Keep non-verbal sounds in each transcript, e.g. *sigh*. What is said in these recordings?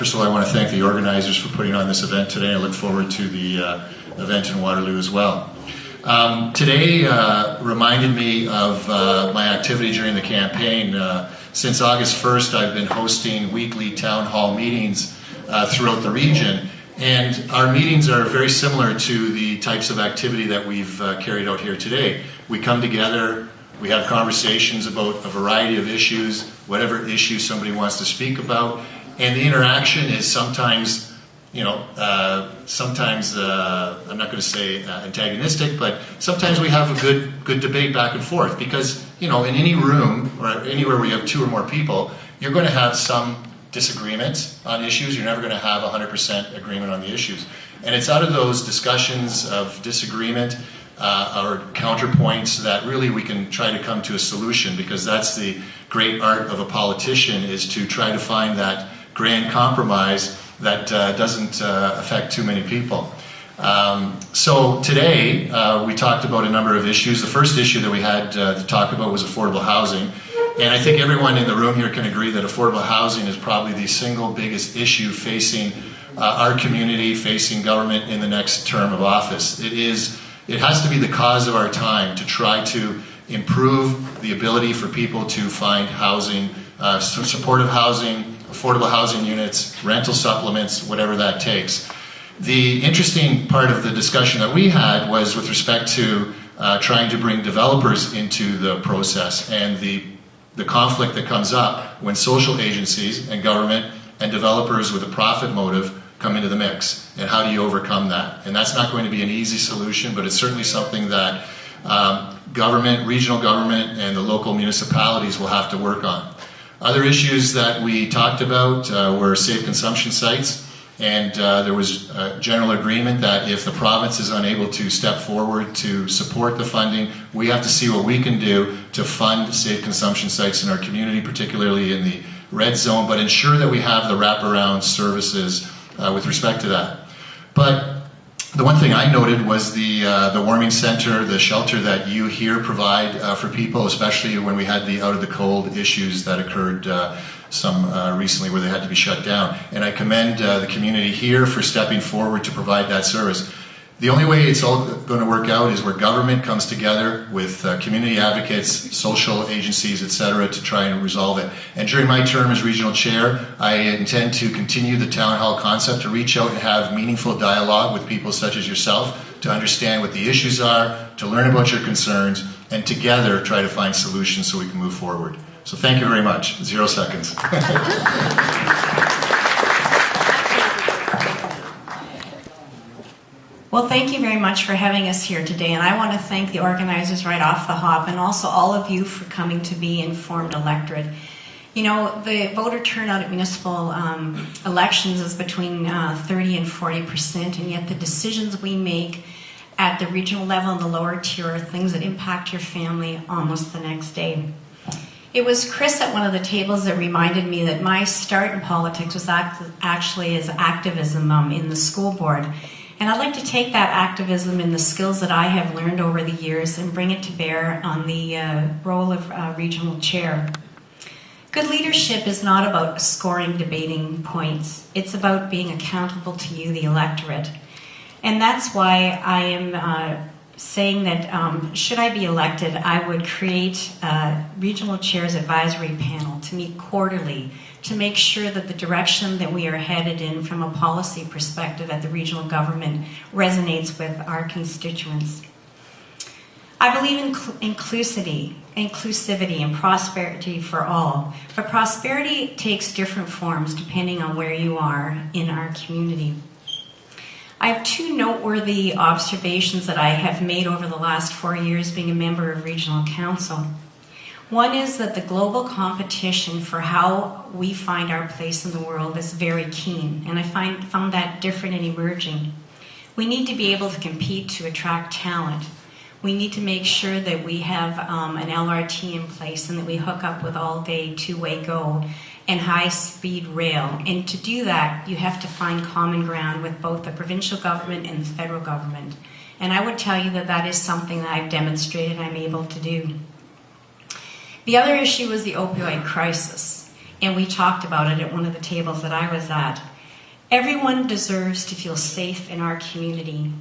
First of all, I want to thank the organizers for putting on this event today. I look forward to the uh, event in Waterloo as well. Um, today uh, reminded me of uh, my activity during the campaign. Uh, since August 1st, I've been hosting weekly town hall meetings uh, throughout the region. And our meetings are very similar to the types of activity that we've uh, carried out here today. We come together, we have conversations about a variety of issues, whatever issue somebody wants to speak about, and the interaction is sometimes, you know, uh, sometimes uh, I'm not going to say uh, antagonistic, but sometimes we have a good good debate back and forth because you know in any room or anywhere where you have two or more people, you're going to have some disagreements on issues. You're never going to have 100% agreement on the issues, and it's out of those discussions of disagreement uh, or counterpoints that really we can try to come to a solution because that's the great art of a politician is to try to find that grand compromise that uh, doesn't uh, affect too many people. Um, so today uh, we talked about a number of issues. The first issue that we had uh, to talk about was affordable housing. And I think everyone in the room here can agree that affordable housing is probably the single biggest issue facing uh, our community, facing government in the next term of office. It is it has to be the cause of our time to try to improve the ability for people to find housing, uh, supportive housing, affordable housing units, rental supplements, whatever that takes. The interesting part of the discussion that we had was with respect to uh, trying to bring developers into the process and the, the conflict that comes up when social agencies and government and developers with a profit motive come into the mix. And how do you overcome that? And that's not going to be an easy solution but it's certainly something that um, government regional government and the local municipalities will have to work on other issues that we talked about uh, were safe consumption sites and uh, there was a general agreement that if the province is unable to step forward to support the funding, we have to see what we can do to fund safe consumption sites in our community, particularly in the red zone, but ensure that we have the wraparound services uh, with respect to that. But the one thing I noted was the uh, the warming center, the shelter that you here provide uh, for people, especially when we had the out of the cold issues that occurred uh, some uh, recently where they had to be shut down. And I commend uh, the community here for stepping forward to provide that service. The only way it's all going to work out is where government comes together with uh, community advocates, social agencies, etc., to try and resolve it. And during my term as regional chair, I intend to continue the town hall concept to reach out and have meaningful dialogue with people such as yourself to understand what the issues are, to learn about your concerns, and together try to find solutions so we can move forward. So thank you very much. Zero seconds. *laughs* Well, thank you very much for having us here today, and I want to thank the organizers right off the hop and also all of you for coming to be informed electorate. You know, the voter turnout at municipal um, elections is between uh, 30 and 40 percent, and yet the decisions we make at the regional level and the lower tier are things that impact your family almost the next day. It was Chris at one of the tables that reminded me that my start in politics was act actually as activism um, in the school board. And I'd like to take that activism and the skills that I have learned over the years and bring it to bear on the uh, role of uh, regional chair. Good leadership is not about scoring debating points. It's about being accountable to you, the electorate. And that's why I am uh, saying that um, should I be elected, I would create a regional chairs advisory panel to meet quarterly to make sure that the direction that we are headed in from a policy perspective at the regional government resonates with our constituents. I believe in inclusivity, inclusivity and prosperity for all. But prosperity takes different forms depending on where you are in our community. I have two noteworthy observations that I have made over the last four years being a member of Regional Council. One is that the global competition for how we find our place in the world is very keen, and I find, found that different and emerging. We need to be able to compete to attract talent. We need to make sure that we have um, an LRT in place and that we hook up with all-day two-way go and high-speed rail. And to do that, you have to find common ground with both the provincial government and the federal government. And I would tell you that that is something that I've demonstrated I'm able to do. The other issue was the opioid crisis, and we talked about it at one of the tables that I was at. Everyone deserves to feel safe in our community.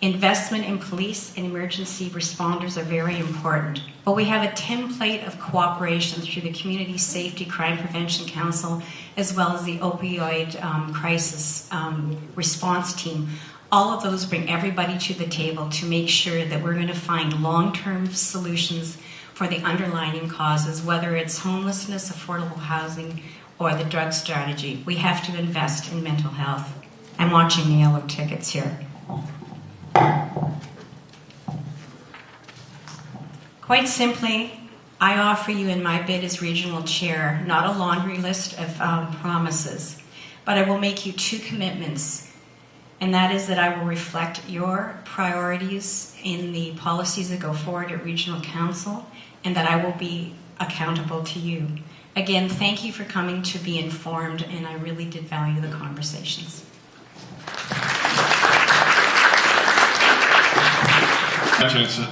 Investment in police and emergency responders are very important, but we have a template of cooperation through the Community Safety Crime Prevention Council as well as the opioid um, crisis um, response team. All of those bring everybody to the table to make sure that we're going to find long term solutions for the underlying causes, whether it's homelessness, affordable housing, or the drug strategy. We have to invest in mental health. I'm watching the yellow tickets here. Quite simply, I offer you in my bid as regional chair not a laundry list of um, promises, but I will make you two commitments. And that is that I will reflect your priorities in the policies that go forward at Regional Council, and that I will be accountable to you. Again, thank you for coming to be informed, and I really did value the conversations. It's a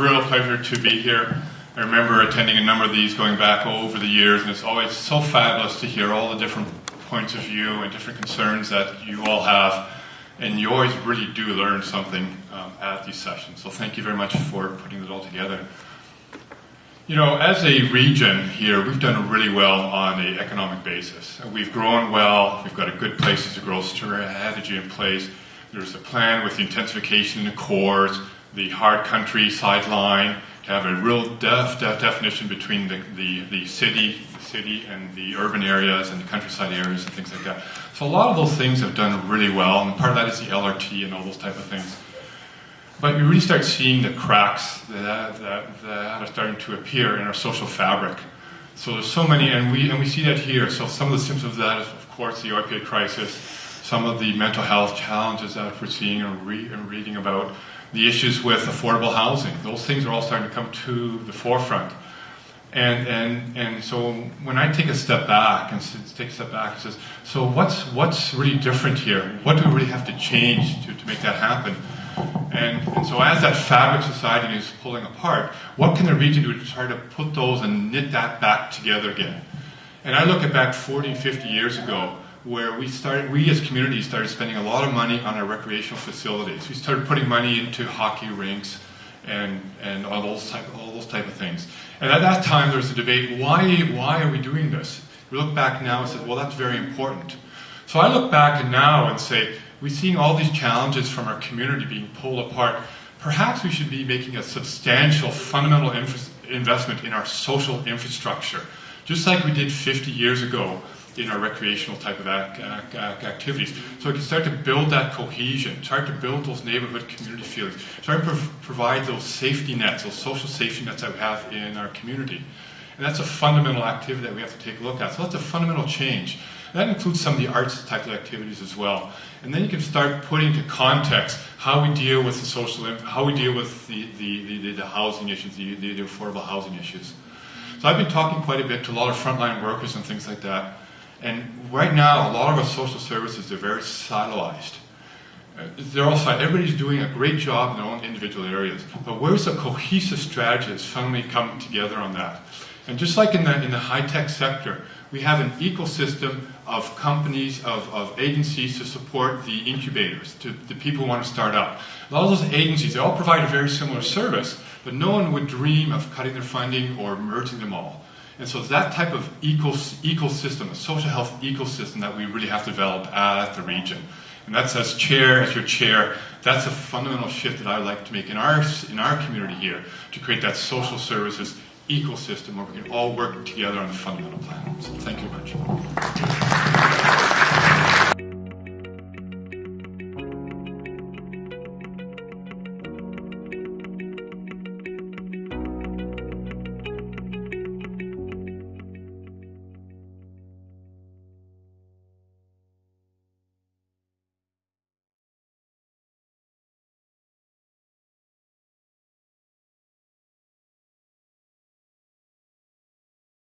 real pleasure to be here. I remember attending a number of these going back over the years, and it's always so fabulous to hear all the different points of view and different concerns that you all have. And you always really do learn something um, at these sessions. So thank you very much for putting it all together. You know, as a region here, we've done really well on an economic basis. We've grown well, we've got a good places to grow strategy in place. There's a plan with the intensification in the cores, the hard countryside line, have a real def, def definition between the, the, the city, the city and the urban areas and the countryside areas and things like that. So a lot of those things have done really well, and part of that is the LRT and all those type of things. But you really start seeing the cracks that, that, that are starting to appear in our social fabric. So there's so many, and we, and we see that here. So some of the symptoms of that is, of course, the opioid crisis, some of the mental health challenges that we're seeing and, re- and reading about, the issues with affordable housing. Those things are all starting to come to the forefront. And, and, and so when I take a step back and take a step back and says, so what's, what's really different here? What do we really have to change to, to make that happen? And, and so as that fabric society is pulling apart, what can the region do to try to put those and knit that back together again? And I look at back 40, 50 years ago, where we started, we as communities started spending a lot of money on our recreational facilities. We started putting money into hockey rinks and, and all those type, all those type of things. And at that time, there was a debate: why, why are we doing this? We look back now and say, well, that's very important. So I look back now and say, we're seeing all these challenges from our community being pulled apart. Perhaps we should be making a substantial, fundamental investment in our social infrastructure, just like we did 50 years ago in our recreational type of activities. So we can start to build that cohesion, start to build those neighborhood community feelings, start to provide those safety nets, those social safety nets that we have in our community. And that's a fundamental activity that we have to take a look at. So that's a fundamental change. That includes some of the arts type of activities as well. And then you can start putting into context how we deal with the social, how we deal with the, the, the, the housing issues, the, the affordable housing issues. So I've been talking quite a bit to a lot of frontline workers and things like that. And right now, a lot of our social services are very siloized. Uh, they're all everybody's doing a great job in their own individual areas. But where's the cohesive strategy that's finally coming together on that? And just like in the, in the high-tech sector, we have an ecosystem of companies, of, of agencies to support the incubators, to the people who want to start up. A lot of those agencies, they all provide a very similar service, but no one would dream of cutting their funding or merging them all. And so it's that type of ecos ecosystem, a social health ecosystem that we really have to develop at the region. And that's as chair, as your chair, that's a fundamental shift that I would like to make in our, in our community here to create that social services ecosystem where we can all work together on a fundamental plan. So thank you very much.